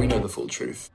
we know the full truth.